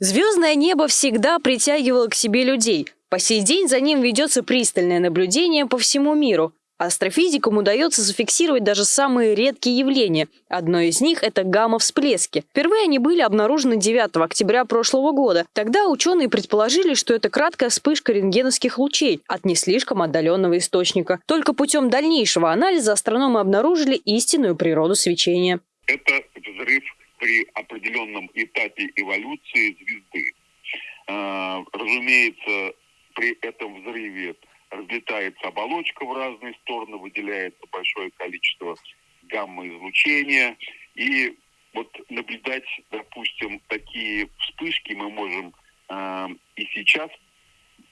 Звездное небо всегда притягивало к себе людей. По сей день за ним ведется пристальное наблюдение по всему миру. Астрофизикам удается зафиксировать даже самые редкие явления. Одно из них – это гамма-всплески. Впервые они были обнаружены 9 октября прошлого года. Тогда ученые предположили, что это краткая вспышка рентгеновских лучей от не слишком отдаленного источника. Только путем дальнейшего анализа астрономы обнаружили истинную природу свечения. Это при определенном этапе эволюции звезды. А, разумеется, при этом взрыве разлетается оболочка в разные стороны, выделяется большое количество гамма-излучения. И вот наблюдать, допустим, такие вспышки мы можем э, и сейчас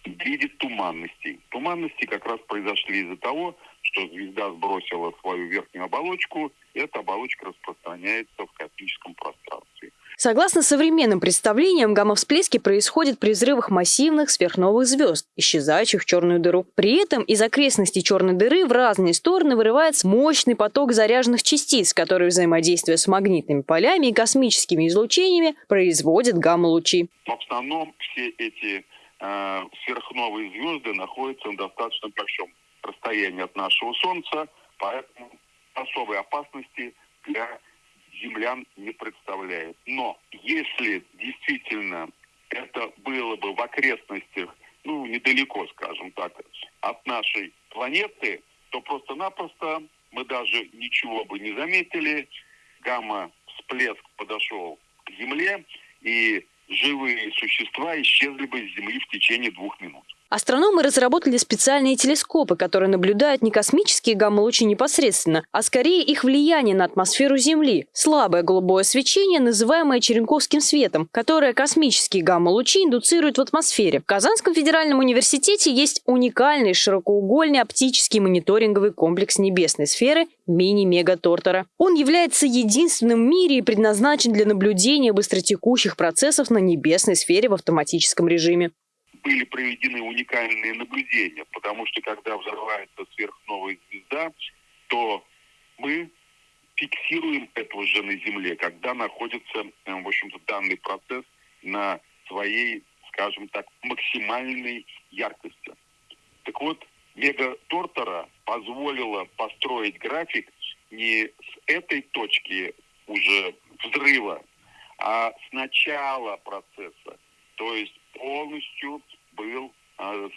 в виде туманностей. Туманности как раз произошли из-за того, что звезда сбросила свою верхнюю оболочку, и эта оболочка распространяется в космическом пространстве. Согласно современным представлениям, гамма-всплески происходят при взрывах массивных сверхновых звезд, исчезающих в черную дыру. При этом из окрестностей черной дыры в разные стороны вырывается мощный поток заряженных частиц, которые, взаимодействуя с магнитными полями и космическими излучениями, производят гамма-лучи. В основном все эти э, сверхновые звезды находятся на достаточно большом расстоянии от нашего Солнца, поэтому особой опасности для землян не представляет. Но если действительно это было бы в окрестностях, ну, недалеко, скажем так, от нашей планеты, то просто-напросто мы даже ничего бы не заметили. Гамма-всплеск подошел к Земле, и живые существа исчезли бы с Земли в течение двух минут. Астрономы разработали специальные телескопы, которые наблюдают не космические гамма-лучи непосредственно, а скорее их влияние на атмосферу Земли. Слабое голубое свечение, называемое черенковским светом, которое космические гамма-лучи индуцируют в атмосфере. В Казанском федеральном университете есть уникальный широкоугольный оптический мониторинговый комплекс небесной сферы мини-мега-тортера. Он является единственным в мире и предназначен для наблюдения быстротекущих процессов на небесной сфере в автоматическом режиме были проведены уникальные наблюдения, потому что когда взрывается сверхновая звезда, то мы фиксируем это уже на Земле, когда находится, э, в общем-то, данный процесс на своей, скажем так, максимальной яркости. Так вот, Мега Тортора позволила построить график не с этой точки уже взрыва, а с начала процесса. То есть полностью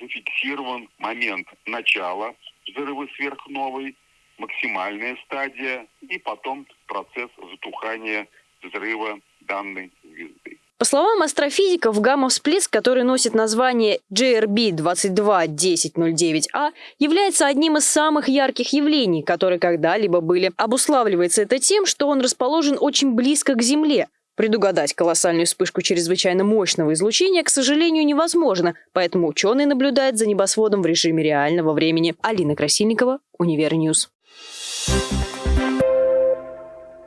зафиксирован момент начала взрыва сверхновой, максимальная стадия и потом процесс затухания взрыва данной звезды. По словам астрофизиков, гамма-всплеск, который носит название GRB 221009A, является одним из самых ярких явлений, которые когда-либо были. Обуславливается это тем, что он расположен очень близко к Земле – Предугадать колоссальную вспышку чрезвычайно мощного излучения, к сожалению, невозможно, поэтому ученые наблюдают за небосводом в режиме реального времени. Алина Красильникова, Univer News.